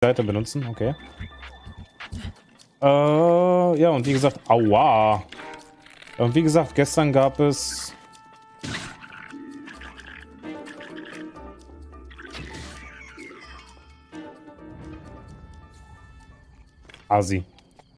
Seite benutzen, okay. Äh, ja, und wie gesagt, aua. Und wie gesagt, gestern gab es... Asi.